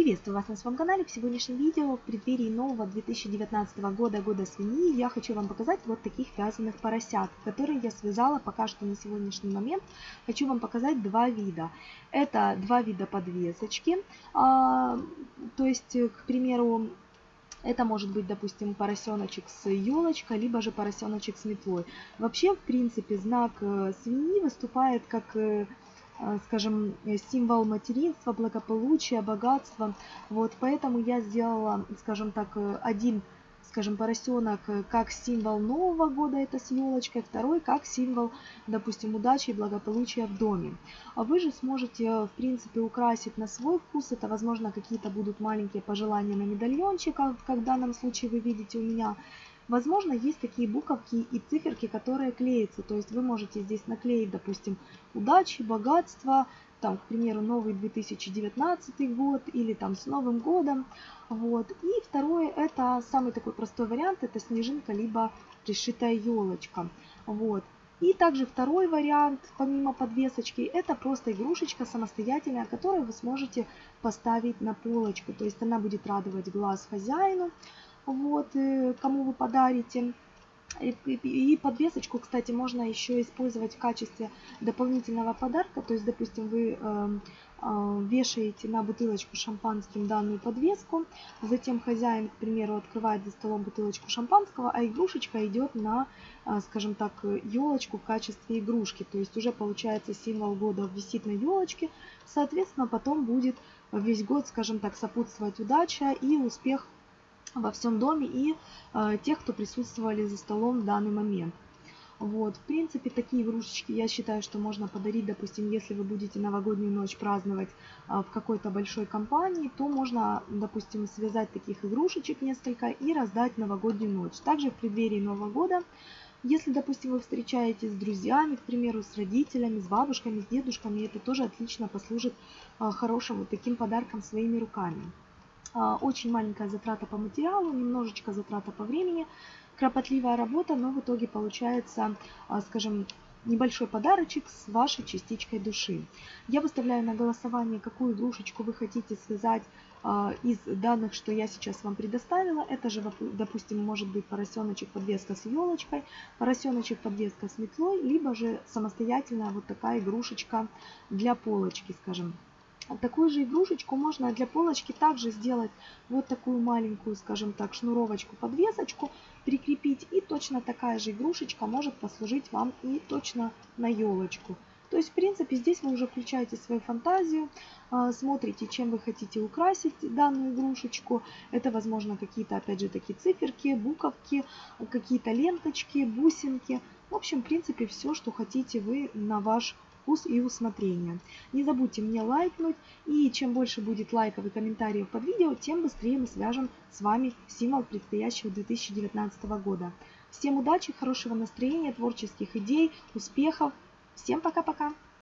Приветствую вас на своем канале. В сегодняшнем видео в преддверии нового 2019 года, года свиньи, я хочу вам показать вот таких вязаных поросят, которые я связала пока что на сегодняшний момент. Хочу вам показать два вида. Это два вида подвесочки, а, то есть, к примеру, это может быть, допустим, поросеночек с елочкой, либо же поросеночек с метлой. Вообще, в принципе, знак э, свиньи выступает как э, Э, скажем, э, символ материнства, благополучия, богатства. Вот поэтому я сделала, скажем так, э, один скажем, поросенок как символ Нового года, это с елочкой, второй как символ, допустим, удачи и благополучия в доме. А вы же сможете, в принципе, украсить на свой вкус, это, возможно, какие-то будут маленькие пожелания на медальончиках, как в данном случае вы видите у меня, Возможно, есть такие буковки и циферки, которые клеятся. То есть вы можете здесь наклеить, допустим, удачи, богатство, там, к примеру, новый 2019 год или там с Новым годом. Вот. И второе, это самый такой простой вариант, это снежинка, либо пришитая елочка. Вот. И также второй вариант, помимо подвесочки, это просто игрушечка самостоятельная, которую вы сможете поставить на полочку. То есть она будет радовать глаз хозяину вот, э, кому вы подарите. И подвесочку, кстати, можно еще использовать в качестве дополнительного подарка. То есть, допустим, вы эм, э, вешаете на бутылочку шампанским данную подвеску, затем хозяин, к примеру, открывает за столом бутылочку шампанского, а игрушечка идет на, э, скажем так, елочку в качестве игрушки. То есть уже получается символ года висит на елочке, соответственно, потом будет весь год, скажем так, сопутствовать удача и успех во всем доме и э, тех, кто присутствовали за столом в данный момент. Вот, в принципе, такие игрушечки я считаю, что можно подарить, допустим, если вы будете новогоднюю ночь праздновать а, в какой-то большой компании, то можно, допустим, связать таких игрушечек несколько и раздать новогоднюю ночь. Также в преддверии Нового года, если, допустим, вы встречаетесь с друзьями, к примеру, с родителями, с бабушками, с дедушками, это тоже отлично послужит а, хорошим вот таким подарком своими руками. А, очень маленькая затрата по материалу, немножечко затрата по времени, кропотливая работа, но в итоге получается, а, скажем, небольшой подарочек с вашей частичкой души. Я выставляю на голосование, какую игрушечку вы хотите связать а, из данных, что я сейчас вам предоставила. Это же, допустим, может быть поросеночек подвеска с елочкой, поросеночек подвеска с метлой, либо же самостоятельная вот такая игрушечка для полочки, скажем. Такую же игрушечку можно для полочки также сделать вот такую маленькую, скажем так, шнуровочку, подвесочку, прикрепить. И точно такая же игрушечка может послужить вам и точно на елочку. То есть, в принципе, здесь вы уже включаете свою фантазию, а, смотрите, чем вы хотите украсить данную игрушечку. Это, возможно, какие-то, опять же, такие циферки, буковки, какие-то ленточки, бусинки. В общем, в принципе, все, что хотите вы на ваш вкус и усмотрение. Не забудьте мне лайкнуть, и чем больше будет лайков и комментариев под видео, тем быстрее мы свяжем с вами символ предстоящего 2019 года. Всем удачи, хорошего настроения, творческих идей, успехов. Всем пока-пока!